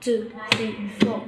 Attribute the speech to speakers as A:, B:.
A: two, three, four.